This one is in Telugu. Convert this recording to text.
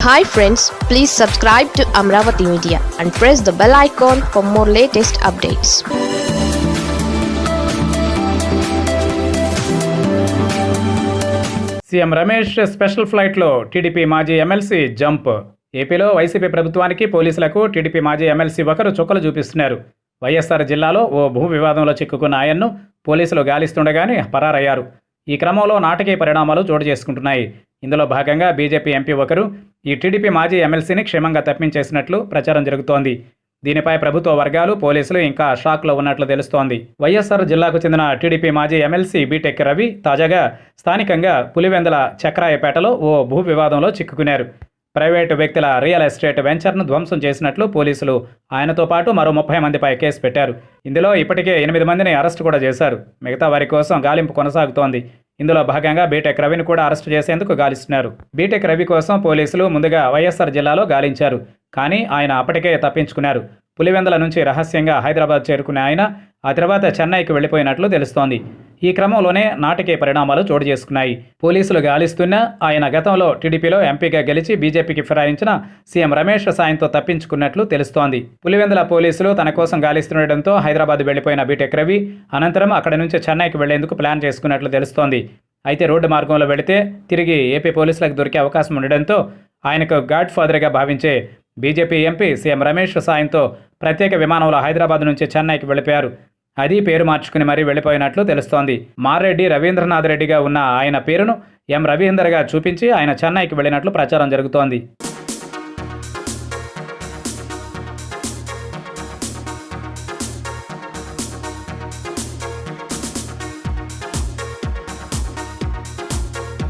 Hi friends please subscribe to Amaravati media and press the bell icon for more latest updates CM Ramesh special ఫ్లైట్లో టీడీపీ మాజీ ఎమ్మెల్సీ జంప్ ఏపీలో వైసీపీ ప్రభుత్వానికి పోలీసులకు టీడీపీ మాజీ ఎమ్మెల్సీ ఒకరు చుక్కలు చూపిస్తున్నారు. వైఎస్ఆర్ జిల్లాలో ఓ భూ వివాదంలో చిక్కుకున్న ఆయన్ను పోలీసులు గాలిస్తుండగానే పరారయ్యారు. ఈ క్రమంలో నాటకీయ పరిణామాలు చోటు చేసుకుంటున్నాయి. ఇందులో భాగంగా బీజేపీ ఎంపీ ఒకరు ఈ టీడీపీ మాజీ ఎమ్మెల్సీని క్షేమంగా తప్పించేసినట్లు ప్రచారం జరుగుతోంది. దీనిపై ప్రభుత్వ వర్గాలు పోలీసులు ఇంకా షాక్లో ఉన్నట్లు తెలుస్తోంది. వైఎస్ఆర్ జిల్లాకు చెందిన టీడీపీ మాజీ ఎమ్మెల్సీ బీటెక్ రవి తాజాగా స్థానికంగా పులివెందల చక్రాయపేటలో ఓ భూ వివాదంలో చిక్కుకున్నారు. ప్రైవేటు వ్యక్తుల రియల్ ఎస్టేట్ వెంచర్ను ధ్వంసం చేసినట్లు పోలీసులు ఆయనతో పాటు మరో ముప్పై మందిపై కేసు పెట్టారు. ఇందులో ఇప్పటికే ఎనిమిది మందిని అరెస్టు కూడా చేశారు. మిగతా వారి కోసం గాలింపు కొనసాగుతోంది. ఇందులో భాగంగా బీటెక్ రవిని కూడా అరెస్టు చేసేందుకు గాలిస్తున్నారు. బీటెక్ రవి కోసం పోలీసులు ముందుగా వైఎస్ఆర్ జిల్లాలో గాలించారు. కానీ ఆయన అప్పటికే తప్పించుకున్నారు. పులివెందుల నుంచి రహస్యంగా హైదరాబాద్ చేరుకునే ఆయన ఆ తర్వాత చెన్నైకి వెళ్ళిపోయినట్లు తెలుస్తోంది. ఈ క్రమంలోనే నాటకీయ పరిణామాలు చోటు చేసుకున్నాయి. పోలీసులు గాలిస్తున్నా ఆయన గతంలో టీడీపీలో ఎంపీగా గెలిచి బీజేపీకి ఫిరాయించిన సీఎం రమేష్ సాయంతో తప్పించుకున్నట్లు తెలుస్తోంది. పులివెందుల పోలీసులు తన కోసం గాలిస్తుండటంతో హైదరాబాద్ వెళ్ళిపోయిన బీటెక్ రవి అనంతరం అక్కడి నుంచి చెన్నైకి వెళ్ళేందుకు ప్లాన్ చేసుకున్నట్లు తెలుస్తోంది. అయితే రోడ్డు మార్గంలో వెళితే తిరిగి ఏపీ పోలీసులకు దొరికే అవకాశం ఉండడంతో ఆయనకు గాడ్ ఫాదర్గా భావించే బీజేపీ ఎంపీ సీఎం రమేష్ సాయంతో ప్రత్యేక విమానంలో హైదరాబాద్ నుంచి చెన్నైకి వెళ్ళిపోయారు. అది పేరు మార్చుకుని మరీ వెళ్ళిపోయినట్లు తెలుస్తోంది. మారెడ్డి రవీంద్రనాథ్ రెడ్డిగా ఉన్న ఆయన పేరును ఎం రవీందర్గా చూపించి ఆయన చెన్నైకి వెళ్ళినట్లు ప్రచారం జరుగుతోంది.